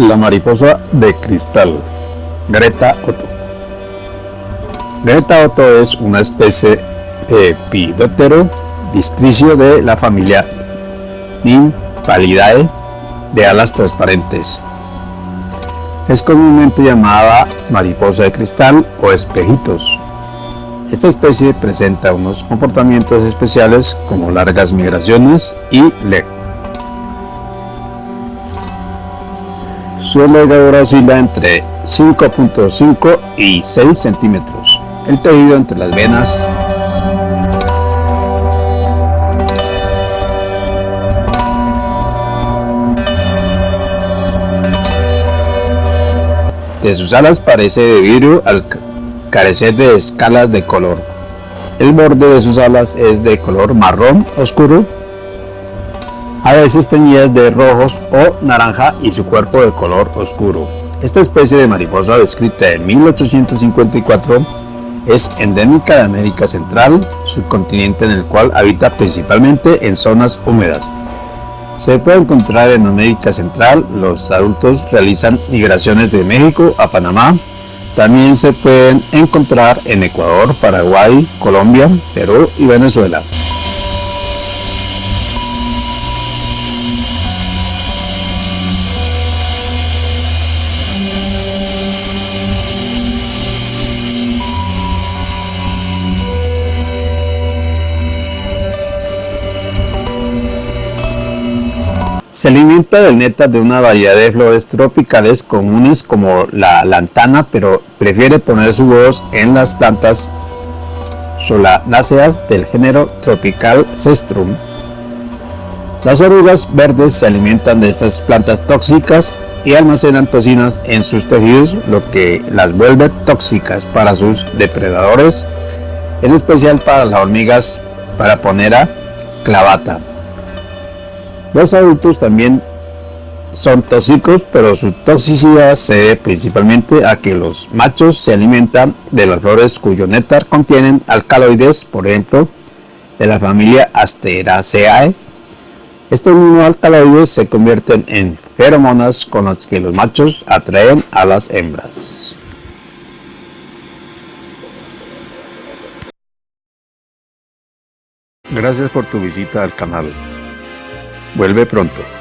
La mariposa de cristal Greta Otto Greta Otto es una especie de pidótero districio de la familia Nymphalidae de alas transparentes. Es comúnmente llamada mariposa de cristal o espejitos. Esta especie presenta unos comportamientos especiales como largas migraciones y le Su envergadura oscila entre 5.5 y 6 centímetros. El tejido entre las venas de sus alas parece de vidrio al carecer de escalas de color. El borde de sus alas es de color marrón oscuro a veces teñidas de rojos o naranja y su cuerpo de color oscuro. Esta especie de mariposa descrita en 1854 es endémica de América Central, subcontinente en el cual habita principalmente en zonas húmedas. Se puede encontrar en América Central, los adultos realizan migraciones de México a Panamá, también se pueden encontrar en Ecuador, Paraguay, Colombia, Perú y Venezuela. Se alimenta del néctar de una variedad de flores tropicales comunes como la lantana, pero prefiere poner su voz en las plantas solanáceas del género tropical Cestrum. Las orugas verdes se alimentan de estas plantas tóxicas y almacenan toxinas en sus tejidos, lo que las vuelve tóxicas para sus depredadores, en especial para las hormigas paraponera clavata. Los adultos también son tóxicos, pero su toxicidad se debe principalmente a que los machos se alimentan de las flores cuyo néctar contienen alcaloides, por ejemplo, de la familia Asteraceae. Estos alcaloides se convierten en feromonas con las que los machos atraen a las hembras. Gracias por tu visita al canal. Vuelve pronto.